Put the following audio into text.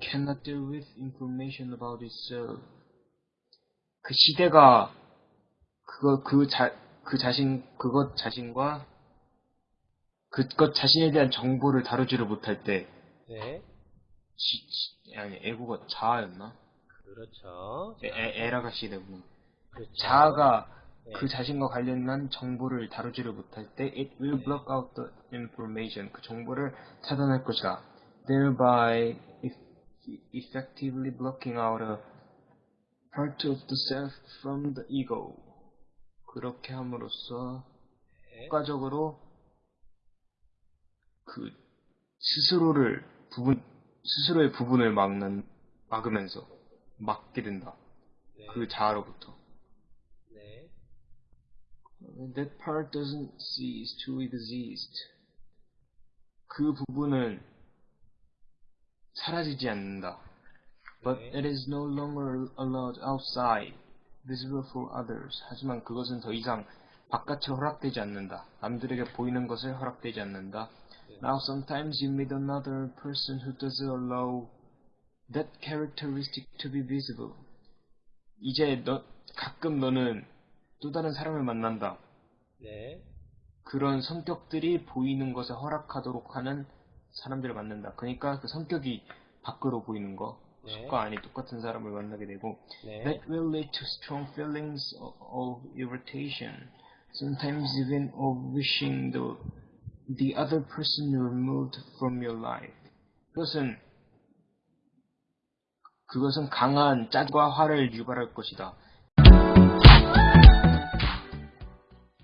cannot deal with information about itself. 그 시대가 그거 그 자 그 자신 그것 자신과 그것 자신에 대한 정보를 다루지를 못할 때 네. 지, 지- 아니 애국어 자아였나? 그렇죠. 에, 에, 에라가 시대고 그렇죠. 자아가 네. 그 자신과 관련한 정보를 다루지를 못할 때 it will block out the information 그 정보를 차단할 것이다. thereby effectively blocking out a part of the self from the ego. 그렇게 함으로써 네. 효과적으로 그 스스로를 부분 스스로의 부분을 막는 막으면서 막게 된다. 네. 그 자아로부터. 네. That part doesn't cease to exist. 그 부분은 사라지지 않는다. But 네. it is no longer allowed outside, visible for others. 하지만 그것은 더 이상 바깥으로 허락되지 않는다. 남들에게 보이는 것을 허락되지 않는다. 네. Now sometimes you meet another person who doesn't allow that characteristic to be visible. 이제 너 가끔 너는 또 다른 사람을 만난다. 네. 그런 성격들이 보이는 것을 허락하도록 하는 사람들을 만난다. 그러니까 그 성격이 밖으로 보이는 거, 네. 속과 안이 똑같은 사람을 만나게 되고, 네. that will lead to strong feelings of, irritation, sometimes even of wishing the the other person removed from your life. 그것은 그것은 강한 짜증과 화를 유발할 것이다.